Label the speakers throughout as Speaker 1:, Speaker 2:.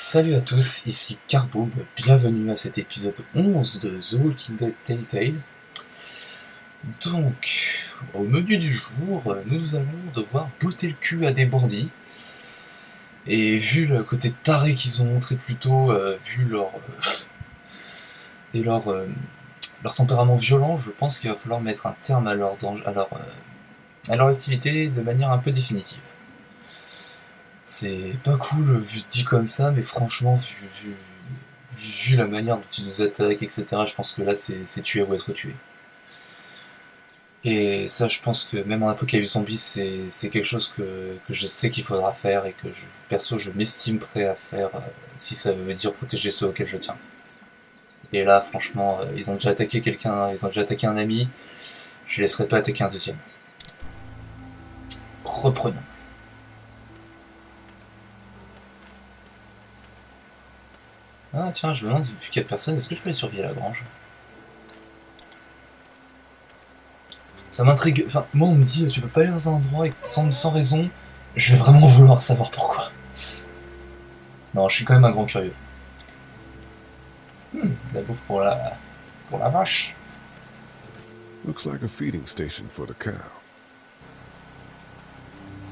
Speaker 1: Salut à tous, ici Carboob, bienvenue à cet épisode 11 de The Walking Dead Telltale. Donc, au menu du jour, nous allons devoir botter le cul à des bandits. Et vu le côté taré qu'ils ont montré plus tôt, euh, vu leur, euh, et leur, euh, leur tempérament violent, je pense qu'il va falloir mettre un terme à leur, danger, à leur activité de manière un peu définitive. C'est pas cool vu dit comme ça, mais franchement, vu, vu, vu, la manière dont ils nous attaquent, etc., je pense que là, c'est tuer ou être tué. Et ça, je pense que même en apocalypse zombie, c'est quelque chose que, que je sais qu'il faudra faire et que perso, je m'estime prêt à faire euh, si ça veut dire protéger ceux auxquels je tiens. Et là, franchement, euh, ils ont déjà attaqué quelqu'un, ils ont déjà attaqué un ami, je laisserai pas attaquer un deuxième. Reprenons. Ah tiens, je me demande, vu qu'il y a personne, est-ce que je peux aller surveiller la grange? Ça m'intrigue, enfin, moi on me dit, tu peux pas aller dans un endroit sans, sans raison, je vais vraiment vouloir savoir pourquoi. Non, je suis quand même un grand curieux. Hmm, la bouffe pour la... pour la vache.
Speaker 2: Looks like a feeding station for the cow.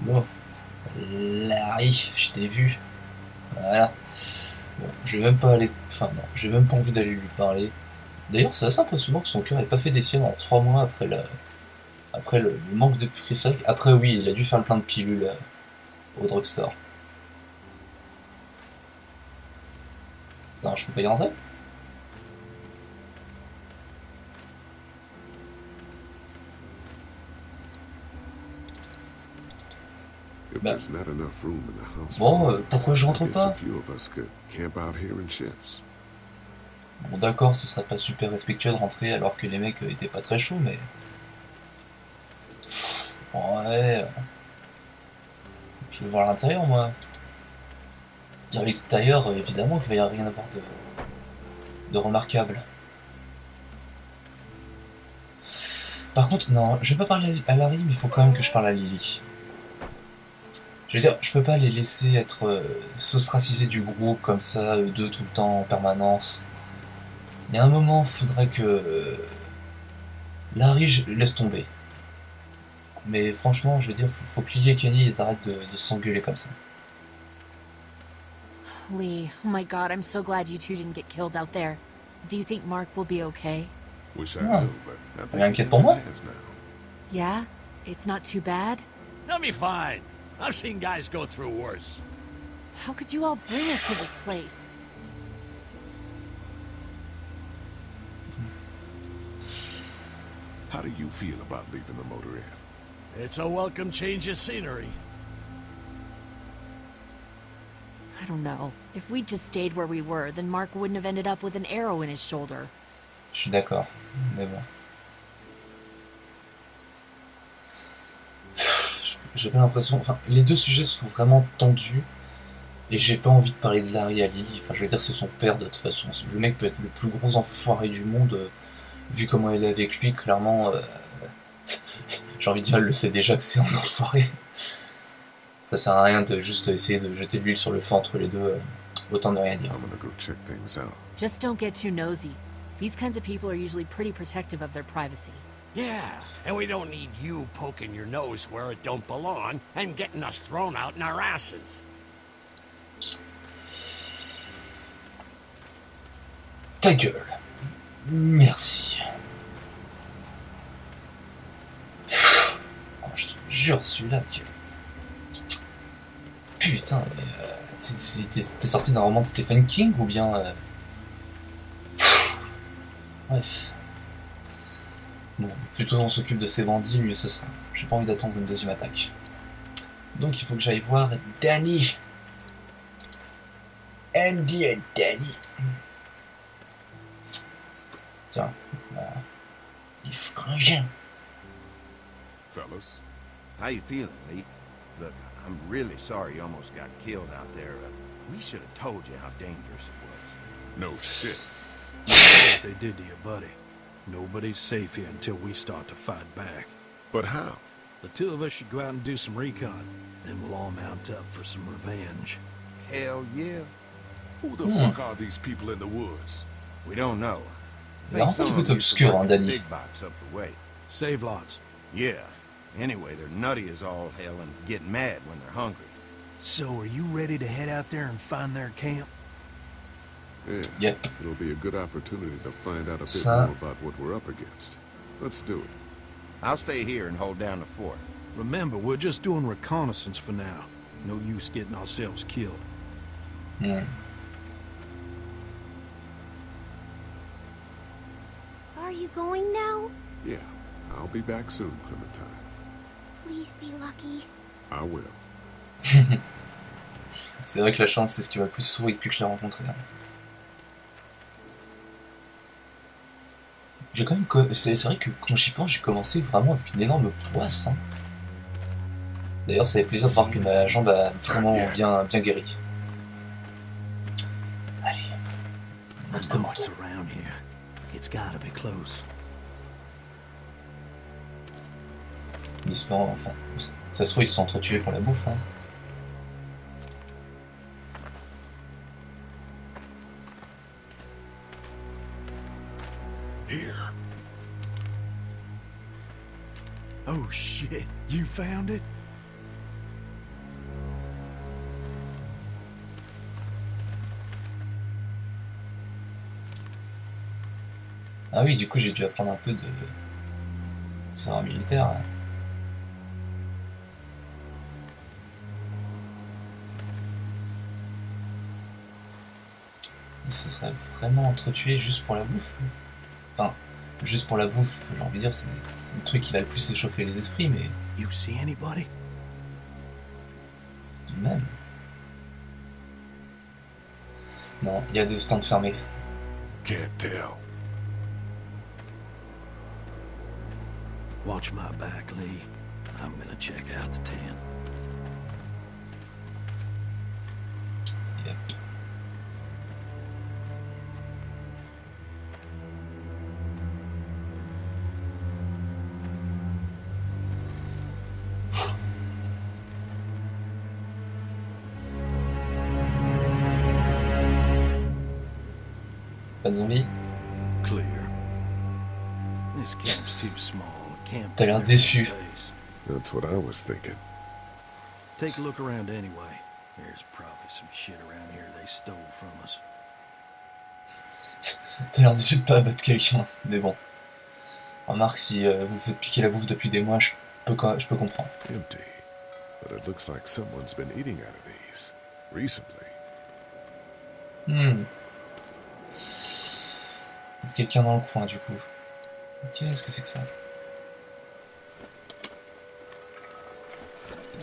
Speaker 1: Bon. Larry, je t'ai vu. Voilà. Je vais même pas aller... Enfin non, j'ai même pas envie d'aller lui parler. D'ailleurs, c'est assez impressionnant que son cœur ait pas fait des siennes en 3 mois après la... Après le, manque de vrai qu'après, oui, il a dû faire le plein de pilules euh, au drugstore. Attends, je peux pas y rentrer? Bah. Bon, euh, pourquoi je rentre pas. Bon, d'accord, ce serait pas super respectueux de rentrer alors que les mecs euh, étaient pas très chauds, mais. Pff, Ouais. euh, Je veux voir l'intérieur, moi. Dire l'extérieur, évidemment qu'il va y avoir rien à voir de. de remarquable. Par contre, non, je vais pas parler à Larry, mais il faut quand même que je parle à Lily. Je veux dire, je peux pas les laisser être euh, s'ostraciser du groupe comme ça, eux deux tout le temps en permanence. Il y a un moment, faudrait que euh, Larry je laisse tomber. Mais franchement, je veux dire, faut, faut que Lily et Kenny ils arrêtent de, de s'engueuler comme ça.
Speaker 3: Lee, oh my god, I'm so glad you two didn't get killed out there. Do you think Mark will be okay?
Speaker 2: Wish I
Speaker 1: Yeah.
Speaker 2: knew, but I think in now.
Speaker 3: Yeah? It's not too bad?
Speaker 4: They'll be fine. I've seen guys go through worse.
Speaker 3: How could you all bring us to this place?
Speaker 2: How do you feel about leaving the motor inn?
Speaker 4: It's a welcome change of scenery.
Speaker 3: I don't know. If we'd just stayed where we were, then Mark wouldn't have ended up with an arrow in his shoulder.
Speaker 1: Je suis d'accord. Mais bon. J'ai pas l'impression. Enfin, les deux sujets sont vraiment tendus. Et j'ai pas envie de parler de Larry Lily. Enfin, je veux dire, c'est son père de toute façon. Le mec peut être le plus gros enfoiré du monde. euh, vu comment elle est avec lui, clairement. euh, j'ai envie de dire, elle le sait déjà que c'est un enfoiré. Ça sert à rien de juste essayer de jeter de l'huile sur le feu entre les deux. euh, autant de rien dire.
Speaker 2: I'm gonna go check things out.
Speaker 3: Just don't get too nosy. These kinds of people are usually pretty protective of their privacy.
Speaker 4: Yeah, and we don't need you poking your nose where it don't belong and getting us thrown out in our asses.
Speaker 1: Ta gueule. Merci. Oh, je te jure, celui-là, que... Putain, mais... euh, t'es sorti d'un roman de Stephen King ou bien... euh, Bref. Bon, plutôt on s'occupe de ces bandits, mieux ce sera. J'ai pas envie d'attendre une deuxième attaque. Donc il faut que j'aille voir Danny. Andy et Danny. Tiens, bah, les frangins.
Speaker 2: Fellas,
Speaker 5: How you feeling, Lee? Look, I'm really sorry you almost got killed out there. Uh, we should have told you how dangerous it was.
Speaker 2: no shit.
Speaker 6: what they did to your buddy. Nobody's safe here until we start to fight back.
Speaker 2: But how?
Speaker 6: The two of us should go out and do some recon. Then we'll all mount up for some revenge.
Speaker 5: Hell yeah.
Speaker 2: Who the
Speaker 1: Hmm.
Speaker 2: fuck are these people in the woods?
Speaker 5: We don't know.
Speaker 1: Il est un peu
Speaker 5: Think
Speaker 1: du
Speaker 5: some
Speaker 1: côté
Speaker 5: of them used to
Speaker 1: obscur,
Speaker 5: work
Speaker 1: hein, Danny.
Speaker 5: Big box up the way.
Speaker 6: Save lots.
Speaker 5: Yeah. Anyway, they're nutty as all hell and get mad when they're hungry.
Speaker 6: So, are you ready to head out there and find their camp?
Speaker 2: Yeah.
Speaker 1: Yep.
Speaker 2: It'll be a good opportunity to find out a bit
Speaker 1: Ça-
Speaker 2: more about what we're up against. Let's do it.
Speaker 5: I'll stay here and hold down the fort.
Speaker 6: Remember, we're just doing reconnaissance for now. No use getting ourselves killed.
Speaker 1: Hmm.
Speaker 7: Are you going now?
Speaker 2: Yeah. I'll be back soon, Clementine.
Speaker 7: Please be lucky.
Speaker 2: I will.
Speaker 1: C'est vrai que la chance, c'est ce qui va le plus sourire depuis que je l'ai rencontré. hein. J'ai quand même. C'est vrai que quand j'y pense, j'ai commencé vraiment avec une énorme poisse. hein. D'ailleurs, ça fait plaisir de voir que ma jambe a vraiment bien, bien guéri. Allez. Notre commande. En espérant, enfin. Ça se trouve, ils se sont entretués pour la bouffe. Hein.
Speaker 6: Oh shit, you found it?
Speaker 1: Ah oui, du coup, j'ai dû apprendre un peu de. savoir militaire. hein. Ils se seraient vraiment entretués juste pour la bouffe. Juste pour la bouffe, j'ai envie de dire, c'est c'est le truc qui va le plus échauffer les esprits, mais
Speaker 6: You see anybody?
Speaker 1: tout de même. Non, il y a des stands fermés.
Speaker 2: Can't tell.
Speaker 6: Watch my back, Lee. I'm gonna check out the tent.
Speaker 1: De zombies
Speaker 6: Clear. This camp's too small. It can't
Speaker 1: T'as l'air déçu.
Speaker 2: That's what I was thinking.
Speaker 6: Take a look around anyway. There's probably some shit around here they stole from us.
Speaker 1: T'as l'air déçu de pas abattre quelqu'un, mais bon. Remarque, si euh, vous faites piquer la bouffe depuis des mois, je peux, je peux comprendre.
Speaker 2: Empty. But it looks like someone's been eating out of these. Recently.
Speaker 1: Hmm. Peut-être quelqu'un dans le coin, du coup. Qu'est-ce que c'est que ça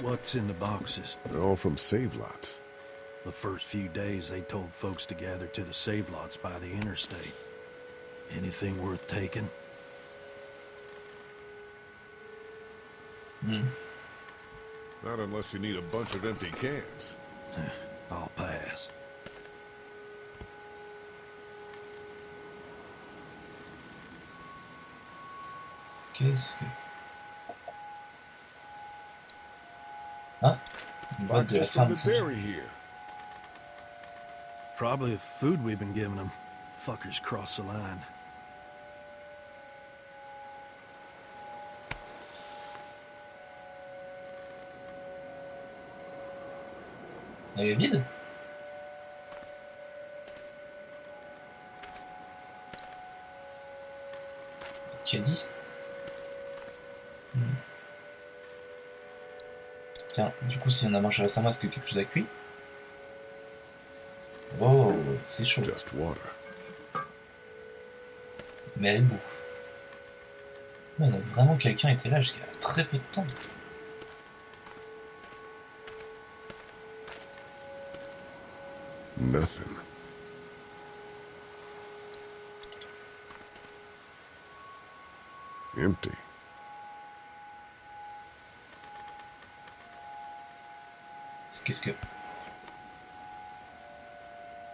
Speaker 6: What's in the boxes?
Speaker 2: They're all from save lots.
Speaker 6: The first few days they told folks to gather to the save lots by the interstate. Anything worth taking?
Speaker 1: Hmm.
Speaker 2: Not unless you need a bunch of empty cans.
Speaker 6: I'll pass.
Speaker 2: casket. Huh?
Speaker 1: Why
Speaker 2: do
Speaker 1: I find
Speaker 2: such... here?
Speaker 6: Probably the food we've been giving them. Fuckers cross the line.
Speaker 1: Elle est vide Qui a dit coup, si on a mangé récemment, est-ce que quelque chose a cuit? Oh, c'est chaud.
Speaker 2: Just water.
Speaker 1: Mais elle est donc vraiment, quelqu'un était là jusqu'à très peu de temps.
Speaker 2: Nothing. Empty.
Speaker 1: Qu'est-ce que...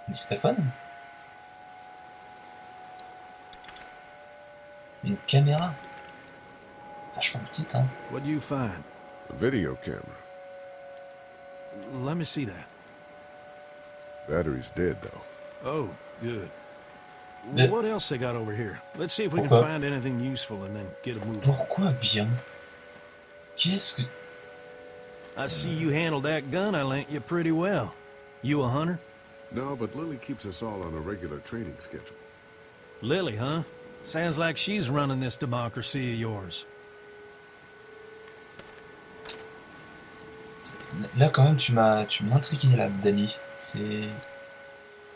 Speaker 1: Un dictaphone? Une caméra? Vachement petite, hein.
Speaker 6: What do you find?
Speaker 2: A video camera.
Speaker 6: Let me see that.
Speaker 2: Battery's dead, though.
Speaker 6: Oh, good.
Speaker 1: The-
Speaker 6: What else they got over here? Let's see if we can find anything useful and then get a move.
Speaker 1: Pourquoi bien Qu'est-ce que...
Speaker 6: I see you handled that gun I lent you pretty well. You a hunter?
Speaker 2: No, but Lily keeps us all on a regular training schedule.
Speaker 6: Lily, huh? Sounds like she's running this democracy of yours.
Speaker 1: Là, quand même, tu m'as tu m'as intrigué, là, Danny. C'est...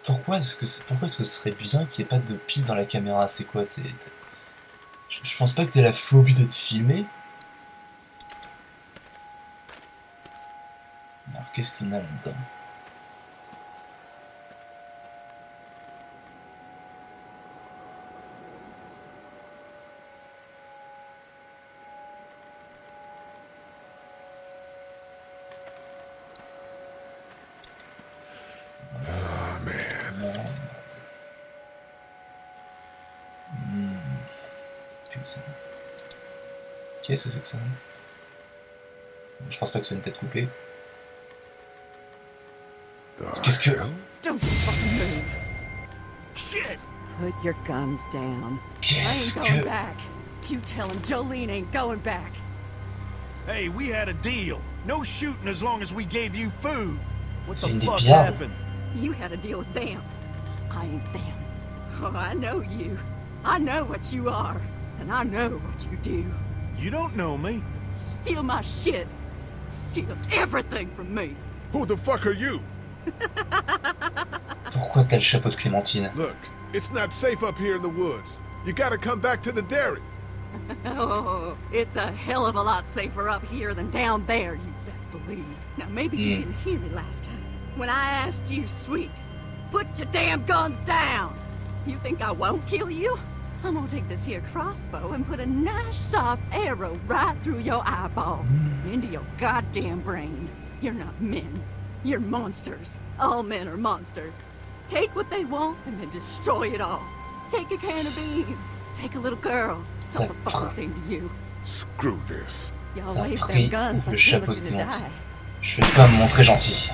Speaker 1: Pourquoi est-ce que, c'est- pourquoi est-ce que ce serait bien qu'il n'y ait pas de pile dans la caméra? C'est quoi? C'est... Je, je pense pas que t'aies la phobie d'être filmé. Qu'est-ce qu'on a là-dedans
Speaker 2: Oh, man.
Speaker 1: Hmm. Qu'est-ce que c'est que ça? Je pense pas que ce soit une tête coupée.
Speaker 2: The
Speaker 1: Qu'est-ce que...
Speaker 8: Don't fucking move.
Speaker 4: Shit!
Speaker 8: Put your guns down. I
Speaker 1: Qu'est-ce
Speaker 8: ain't going back. You tell him Jolene ain't going back.
Speaker 6: Hey, we had a deal. No shooting as long as we gave you food. What
Speaker 1: C'est
Speaker 6: the fuck happened?
Speaker 8: You had a deal with them. I ain't them. Oh, I know you. I know what you are. And I know what you do.
Speaker 6: You don't know me.
Speaker 8: Steal my shit. Steal everything from me.
Speaker 2: Who the fuck are you?
Speaker 1: Pourquoi t'as le chapeau de Clémentine
Speaker 2: Look, it's not safe up here in the woods. You gotta come back to the dairy.
Speaker 8: Oh, it's a hell of a lot safer up here than down there, you best believe. Now, maybe you
Speaker 1: Mm.
Speaker 8: didn't hear me last time. When I asked you, sweet, put your damn guns down. You think I won't kill you? I'm gonna take this here crossbow and put a nice sharp arrow right through your eyeball, into your goddamn brain. You're not men. You're monsters. All men are monsters. Take what they want and then destroy it all. Take a can of beans. Take a little girl. It's all the fucking same to you.
Speaker 2: Screw this.
Speaker 8: Y'all
Speaker 1: Ça a
Speaker 8: wave
Speaker 1: pris
Speaker 8: them guns
Speaker 1: le
Speaker 8: like you're
Speaker 1: chapeau de
Speaker 8: looking to
Speaker 1: Clémentine.
Speaker 8: die.
Speaker 1: Je vais pas me montrer gentil.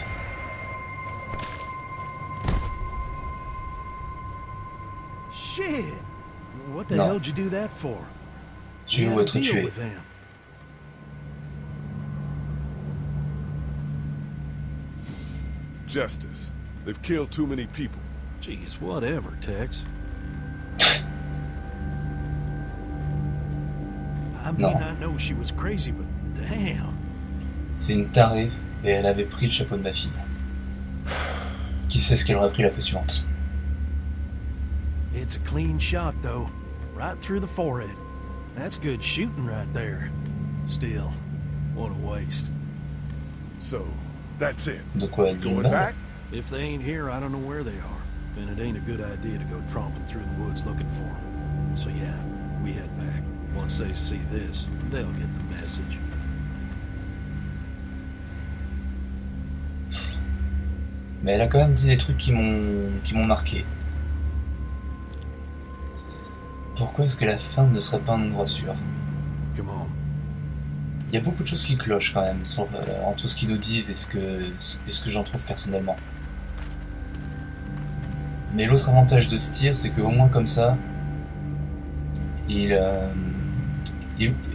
Speaker 6: Shit. What the
Speaker 1: No.
Speaker 6: hell'd you do that for?
Speaker 1: Tuer ou être tué.
Speaker 2: Justice. They've killed too many people.
Speaker 6: Jeez, whatever, Tex. I mean,
Speaker 1: No.
Speaker 6: I know she was crazy, but damn.
Speaker 1: C'est une tarée et elle avait pris le chapeau de ma fille. Qui sait ce qu'elle aurait pris la fois suivante
Speaker 6: It's a clean shot, though. Right through the forehead. That's good shooting right there. Still, what a waste.
Speaker 2: So, that's it.
Speaker 1: De quoi D'une
Speaker 2: Going back?
Speaker 6: If they ain't here, I don't know where they are. And it ain't a good idea to go tromping through the woods looking for them. So yeah, we head back. Once they see this, they'll get the message.
Speaker 1: Mais elle a quand même dit des trucs qui m'ont qui m'ont marqué. Pourquoi est-ce que la fin ne serait pas un endroit sûr? Il y a beaucoup de choses qui clochent quand même sur, euh, en tout ce qu'ils nous disent et ce que, ce que j'en trouve personnellement. Mais l'autre avantage de ce tir, c'est qu'au moins comme ça, il, euh,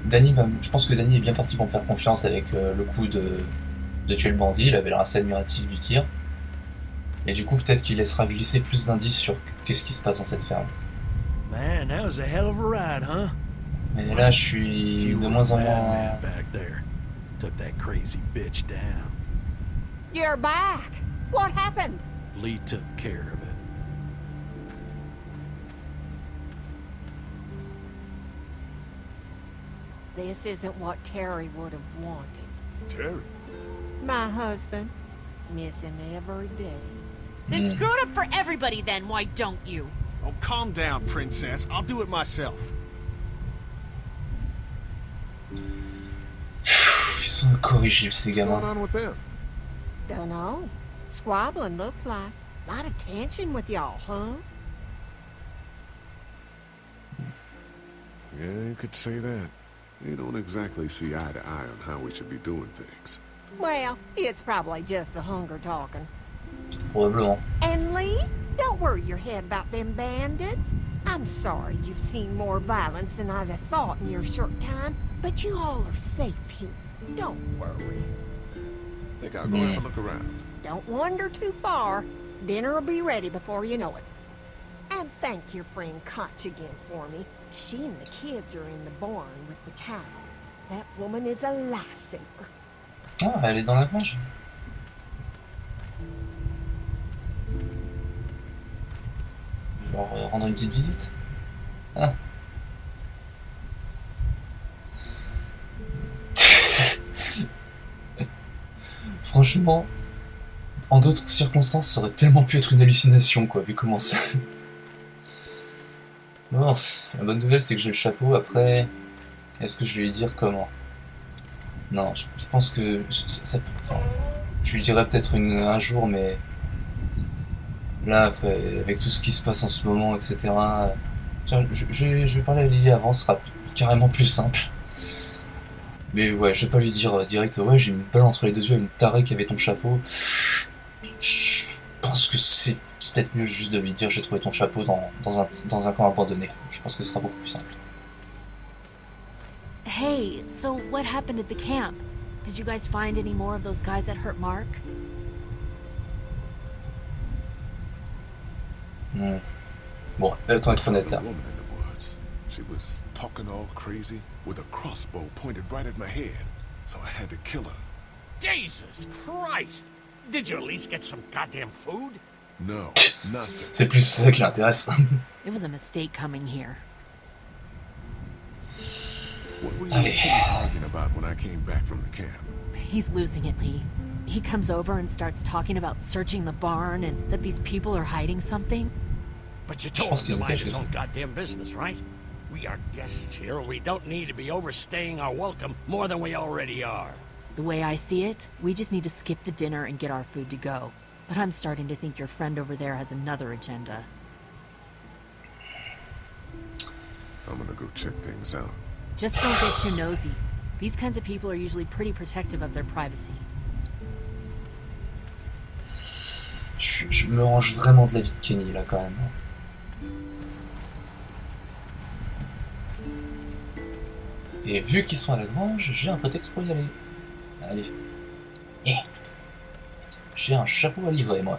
Speaker 1: Danny va- je pense que Danny est bien parti pour me faire confiance avec euh, le coup de, de tuer le bandit, il avait l'air assez admiratif du tir. Et du coup, peut-être qu'il laissera glisser plus d'indices sur qu'est-ce qui se passe dans cette ferme.
Speaker 6: Man, that was a hell of a ride, huh?
Speaker 1: Mais là, je suis
Speaker 6: You
Speaker 1: de moins en moins...
Speaker 6: back there. Took that crazy bitch down.
Speaker 8: You're back. What happened?
Speaker 6: Lee took care of it.
Speaker 9: This isn't what Terry would have wanted.
Speaker 2: Terry.
Speaker 9: My husband, miss him every day.
Speaker 3: Then
Speaker 1: Hmm.
Speaker 3: screw it up for everybody then, why don't you?
Speaker 10: Oh, calm down, princess. I'll do it myself.
Speaker 1: Ils sont incorrigibles, ces
Speaker 2: What's going
Speaker 1: gamins.
Speaker 2: on with them?
Speaker 9: Dunno. Squabbling looks like. A lot of tension with y'all, huh?
Speaker 2: Yeah, you could say that. They don't exactly see eye to eye on how we should be doing things.
Speaker 9: Well, it's probably just the hunger talking.
Speaker 1: Probablement.
Speaker 9: And Lee, don't worry your head about them bandits. I'm sorry you've seen more violence than I'd have thought in your short time, but you all are safe here. Don't worry.
Speaker 2: Think I'll go have a look around.
Speaker 9: Don't wander too far. Dinner'll be ready before you know it. And thank your friend Koch again for me. She and the kids are in the barn with the cow. That woman is a lifesaver.
Speaker 1: Ah, elle est dans la grange. Je vais leur euh, rendre une petite visite. Ah. Franchement, en d'autres circonstances, ça aurait tellement pu être une hallucination, quoi, vu comment ça... Bon, la bonne nouvelle, c'est que j'ai le chapeau. Après, est-ce que je vais lui dire comment? Non, je, pense que enfin, je lui dirai peut-être un jour, mais là, après, avec tout ce qui se passe en ce moment, etc. tiens, je, je vais parler à Lily avant, ce sera carrément plus simple. Mais ouais, je vais pas lui dire euh, direct, ouais, j'ai une balle entre les deux yeux, une tarée qui avait ton chapeau. Je pense que c'est peut-être mieux juste de lui dire, j'ai trouvé ton chapeau dans, dans, un, dans un camp abandonné. Je pense que ce sera beaucoup plus simple.
Speaker 3: Hey, so what happened at the camp? Did you guys find any more of those guys that hurt Mark?
Speaker 1: Hmm. Bon, autant être honnête là.
Speaker 2: She was talking all crazy with a crossbow pointed right at my head. So I had to kill her.
Speaker 4: Jesus Christ! Did you at least get some goddamn food?
Speaker 2: No, nothing.
Speaker 1: C'est plus ça qui l'intéresse.
Speaker 3: It was a mistake coming here.
Speaker 2: What were you
Speaker 1: Allez.
Speaker 2: arguing about when I came back from the camp?
Speaker 3: He's losing it, Lee. He comes over and starts talking about searching the barn and that these people are hiding something.
Speaker 4: But you
Speaker 1: Je
Speaker 4: told
Speaker 1: pense
Speaker 4: him to
Speaker 1: nous
Speaker 4: mind
Speaker 1: cache
Speaker 4: his own goddamn business, right? We are guests here. We don't need to be overstaying our welcome more than we already are.
Speaker 3: The way I see it, we just need to skip the dinner and get our food to go. But I'm starting to think your friend over there has another agenda.
Speaker 2: I'm gonna go check things out.
Speaker 3: Just don't get too nosy. These kinds of people are usually pretty protective of their privacy.
Speaker 1: Je, je me range vraiment de la vie de Kenny là quand même. Et vu qu'ils sont à la grange, j'ai un prétexte pour y aller. Allez. Eh. J'ai un chapeau à livrer moi.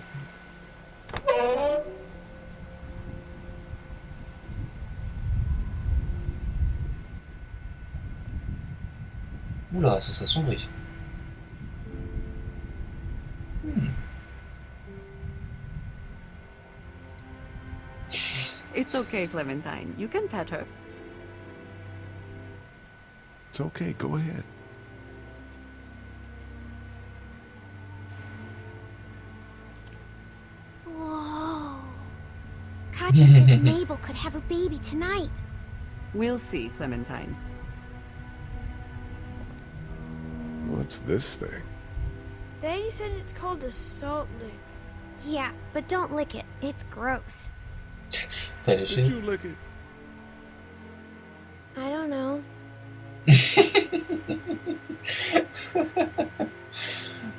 Speaker 1: Oula, ça s'assombrit.
Speaker 8: It's okay, Clementine. You can pet her.
Speaker 2: It's okay, go ahead.
Speaker 7: Whoa. Katja says Mabel could have her baby tonight.
Speaker 8: We'll see, Clementine.
Speaker 2: What's this thing?
Speaker 11: Daddy said it's called a salt lick.
Speaker 7: Yeah, but don't lick it. It's gross.
Speaker 1: T'as
Speaker 2: Did you lick it?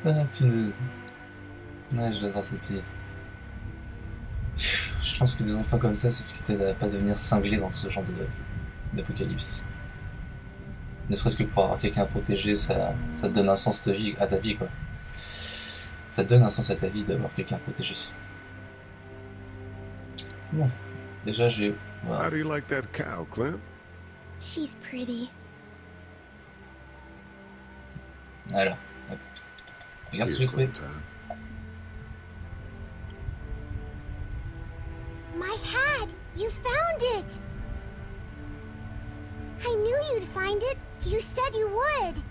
Speaker 1: Ah, punaise. Ouais, je l'adore cette petite. Je pense que des enfants comme ça, c'est ce qui t'aide à pas devenir cinglé dans ce genre de- d'apocalypse. Ne serait-ce que pour avoir quelqu'un à protéger, ça, ça te donne un sens de vie, à ta vie, quoi. Ça te donne un sens à ta vie d'avoir quelqu'un à protéger. Bon, déjà j'ai... voilà.
Speaker 2: How do you like that cow, Clem?
Speaker 7: She's pretty.
Speaker 1: Voilà. Hop. Regarde ce que
Speaker 2: Here,
Speaker 1: j'ai trouvé.
Speaker 7: My hat! You found it! I knew you'd find it. You said you would.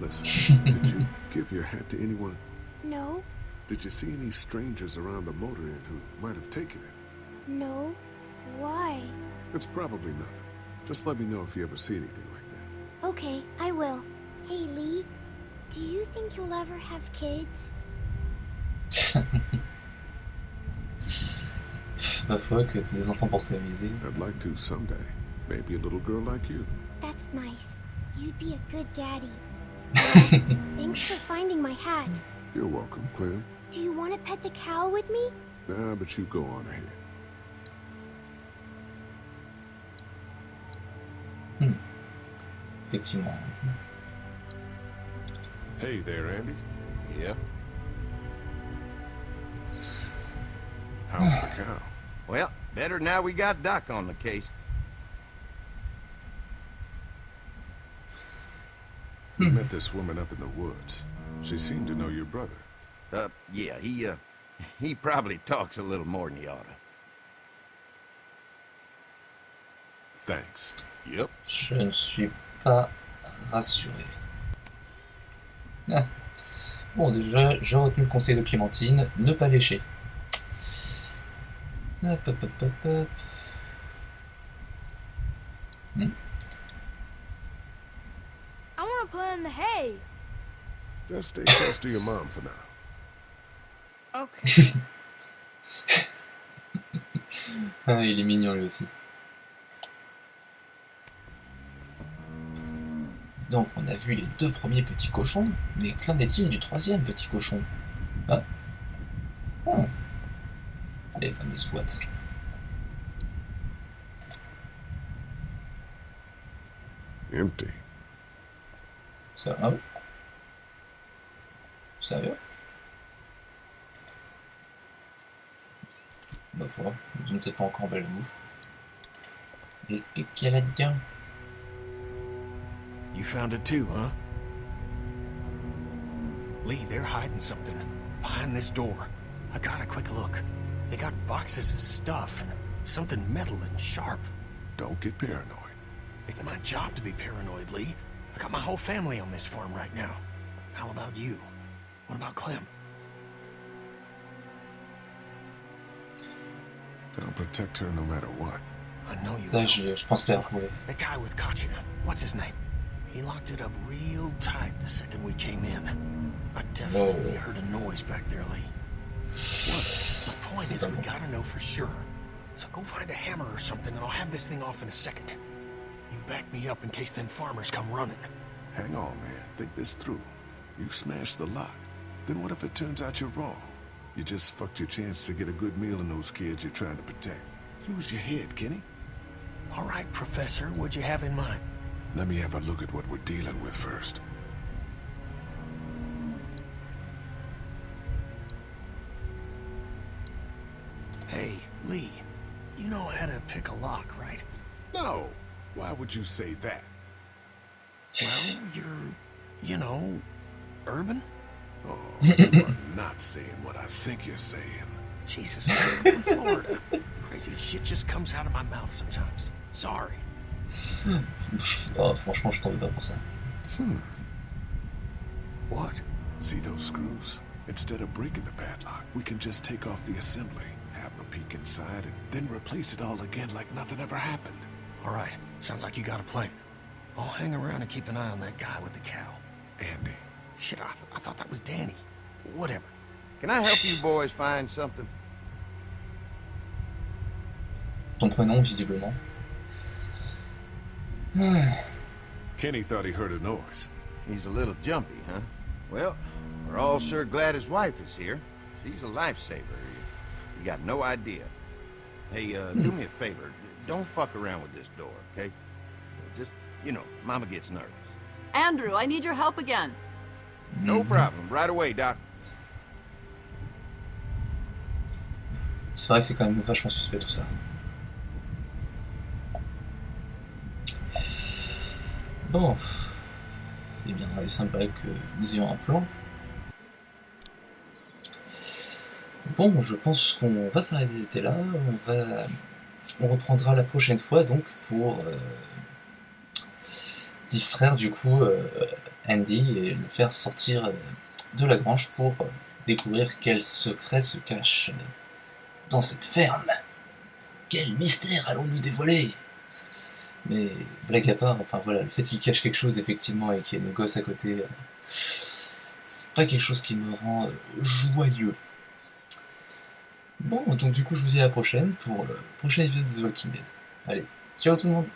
Speaker 2: Listen, did you give your hat to anyone?
Speaker 7: No,
Speaker 2: Did you see any strangers around the motor inn who might have taken it?
Speaker 7: no. Why?
Speaker 2: It's probably nothing. Just let me know if you ever see anything like that.
Speaker 7: Okay, I will. Hey, Lee. Do you think you'll ever have kids?
Speaker 1: Ma foi, que t'aies des enfants pour t'amuser.
Speaker 2: I'd like to someday. Maybe a little girl like you.
Speaker 7: That's nice. You'd be a good daddy. Thanks for finding my hat.
Speaker 2: You're welcome, Clem.
Speaker 7: Do you want to pet the cow with me?
Speaker 2: Nah, but you go on ahead. Hmm.
Speaker 1: Effectivement.
Speaker 2: Hey there, Andy.
Speaker 5: Yeah?
Speaker 2: How's the cow?
Speaker 5: Well, better now we got Doc on the case.
Speaker 2: We met this woman up in the woods. She seemed to know your brother.
Speaker 5: Uh, yeah, he, uh, he probably talks a little more than he oughta.
Speaker 2: Thanks.
Speaker 5: Yep.
Speaker 1: Je ne suis pas rassuré. Ah. Bon, déjà, j'ai retenu le conseil de Clémentine, ne pas lécher. Hop, hop, hop, hop, hop. Hmm.
Speaker 11: I want to play in the hay.
Speaker 2: Just stay close to your mom for now.
Speaker 11: Okay.
Speaker 1: Ah, il est mignon lui aussi. Donc on a vu les deux premiers petits cochons, mais qu'en est-il du troisième petit cochon? Ah Oh Les fameux squats.
Speaker 2: Empty.
Speaker 1: Sérieux Sérieux Bah foi, ils ont peut-être pas encore belle bouffe. Et qu'est-ce qu'il y a là-dedans
Speaker 10: You found it too, huh? Lee, they're hiding something behind this door. I got a quick look. They got boxes of stuff and something metal and sharp.
Speaker 2: Don't get paranoid.
Speaker 10: It's my job to be paranoid, Lee. I got my whole family on this farm right now. How about you? What about Clem?
Speaker 2: I'll protect her no matter what.
Speaker 10: I know you
Speaker 1: Ça,
Speaker 10: will.
Speaker 1: je, je pense les retrouver.
Speaker 10: That guy with Katya, what's his name? He locked it up real tight the second we came in. I definitely
Speaker 1: Oh.
Speaker 10: heard a noise back there, Lee. What? The point is, we gotta know for sure. So go find a hammer or something, and I'll have this thing off in a second. You back me up in case them farmers come running.
Speaker 2: Hang on, man. Think this through. You smashed the lock. Then what if it turns out you're wrong? You just fucked your chance to get a good meal in those kids you're trying to protect. Use your head, Kenny.
Speaker 10: All right, Professor, what'd you have in mind?
Speaker 2: Let me have a look at what we're dealing with first.
Speaker 10: Hey, Lee, you know how to pick a lock, right?
Speaker 2: No. Why would you say that?
Speaker 10: Well, you're, you know, urban?
Speaker 2: Oh, you are not saying what I think you're saying.
Speaker 10: Jesus, Florida. Crazy shit just comes out of my mouth sometimes. Sorry.
Speaker 1: Oh, franchement, je t'en veux pas pour ça. Hmm.
Speaker 10: What?
Speaker 2: See those screws? Instead of breaking the padlock, we can just take off the assembly, have a peek inside, and then replace it all again like nothing ever happened.
Speaker 10: All right, sounds like you got a plan. I'll hang around and keep an eye on that guy with the cow.
Speaker 2: Andy.
Speaker 10: Shit, I, th I thought that was Danny. Whatever.
Speaker 5: Can I help you boys find something?
Speaker 1: Ton prénom, visiblement.
Speaker 2: Kenny thought he heard a noise.
Speaker 5: He's a little jumpy, huh? Well, we're all sure glad his wife is here. She's a lifesaver. You, you got no idea. Hey, uh, do me a favor. Don't fuck around with this door, okay? Just, you know, Mama gets nervous.
Speaker 8: Andrew, I need your help again.
Speaker 5: No problem. Right away, Doc.
Speaker 1: C'est vrai que c'est quand même vachement suspect tout ça. Bon. Eh bien, il semblerait que nous ayons un plan. Bon, je pense qu'on va s'arrêter là. On va, on reprendra la prochaine fois donc pour euh, distraire du coup euh, Andy et le faire sortir euh, de la grange pour découvrir quel secret se cache dans cette ferme. Quel mystère allons-nous dévoiler? Mais blague à part, enfin voilà, le fait qu'il cache quelque chose effectivement et qu'il y ait nos gosses à côté, euh, c'est pas quelque chose qui me rend euh, joyeux. Bon, donc du coup je vous dis à la prochaine pour le prochain épisode de The Walking Dead. Allez, ciao tout le monde